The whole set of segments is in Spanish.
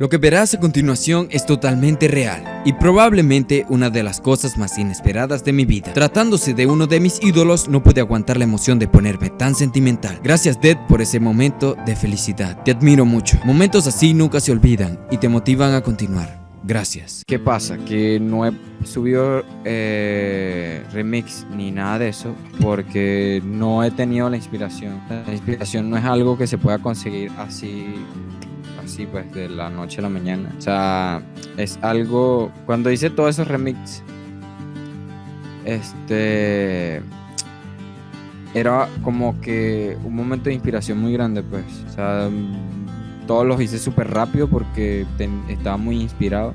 Lo que verás a continuación es totalmente real y probablemente una de las cosas más inesperadas de mi vida. Tratándose de uno de mis ídolos, no pude aguantar la emoción de ponerme tan sentimental. Gracias Dead por ese momento de felicidad. Te admiro mucho. Momentos así nunca se olvidan y te motivan a continuar. Gracias. ¿Qué pasa? Que no he subido eh, remix ni nada de eso porque no he tenido la inspiración. La inspiración no es algo que se pueda conseguir así así pues de la noche a la mañana. O sea, es algo, cuando hice todos esos remix, este, era como que un momento de inspiración muy grande pues. O sea, todos los hice súper rápido porque estaba muy inspirado,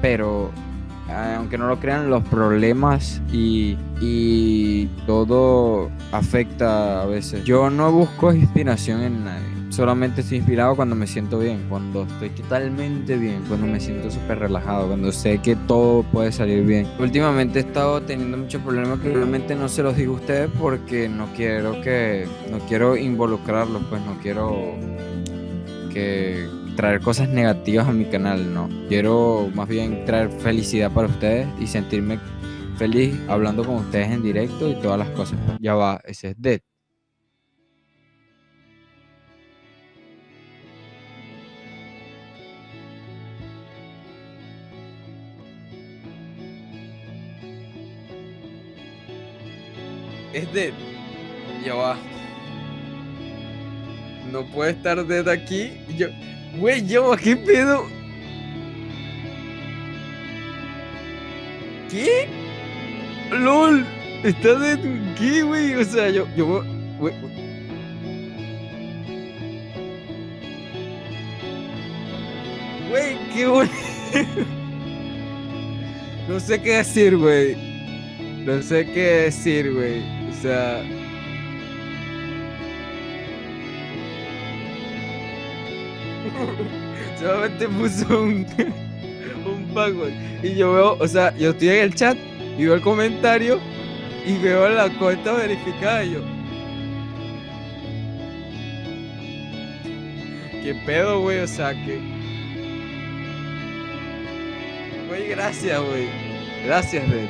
pero aunque no lo crean, los problemas y, y todo afecta a veces. Yo no busco inspiración en nadie solamente estoy inspirado cuando me siento bien, cuando estoy totalmente bien, cuando me siento súper relajado, cuando sé que todo puede salir bien. Últimamente he estado teniendo muchos problemas que realmente no se los digo a ustedes porque no quiero que, no quiero involucrarlos, pues no quiero que traer cosas negativas a mi canal, no. Quiero más bien traer felicidad para ustedes y sentirme feliz hablando con ustedes en directo y todas las cosas. Ya va, ese es Dead. Es Dead. Ya va. No puede estar Dead aquí. Yo. Güey, va, ¿qué pedo? ¿Qué? LOL. Está Dead. ¿Qué, güey? O sea, yo. yo güey. Güey, qué bueno. No sé qué decir, güey. No sé qué decir, güey sea. Solamente puso un, un password. Y yo veo, o sea, yo estoy en el chat y veo el comentario y veo la cuenta verificada y yo. ¿Qué pedo, güey? O sea, que. Güey, gracias, güey. Gracias, Red.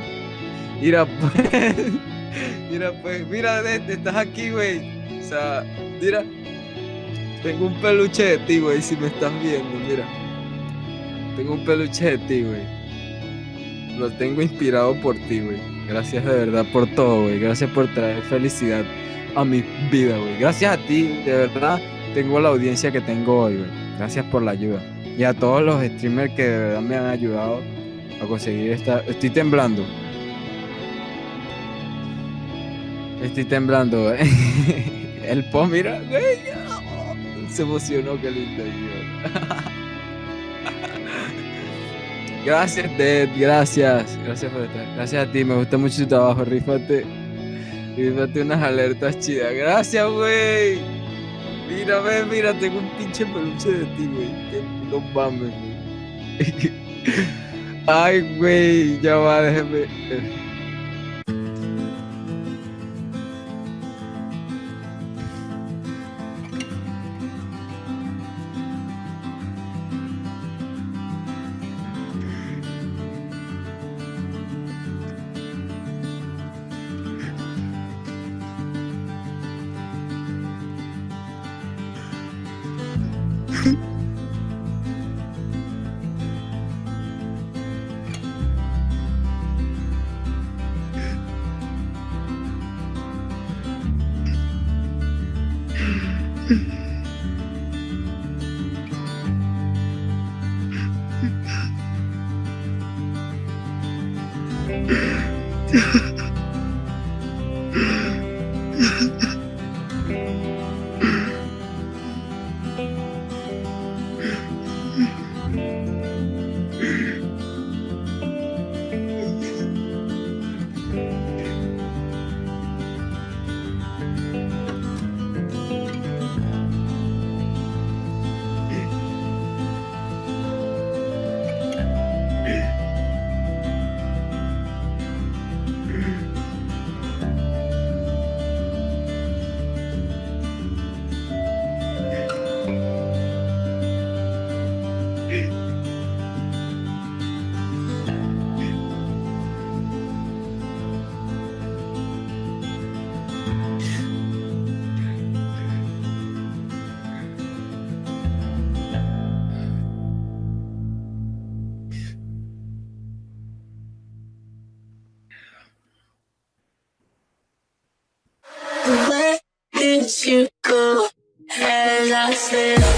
Mira, pues. Mira, pues, mira, estás aquí, güey. O sea, mira. Tengo un peluche de ti, güey, si me estás viendo, mira. Tengo un peluche de ti, güey. Lo tengo inspirado por ti, güey. Gracias de verdad por todo, güey. Gracias por traer felicidad a mi vida, güey. Gracias a ti, de verdad, tengo la audiencia que tengo hoy, güey. Gracias por la ayuda. Y a todos los streamers que de verdad me han ayudado a conseguir esta... Estoy temblando. Estoy temblando. El po, mira. Se emocionó, qué lindo. Gracias, Ted. Gracias. Gracias por estar. Gracias a ti. Me gusta mucho tu trabajo. Rífate. Rífate unas alertas chidas. Gracias, güey. Mira, ve, mira. Tengo un pinche peluche de ti, güey. No mames, güey. Ay, güey. Ya va, déjeme. Yeah. Let you go as I slip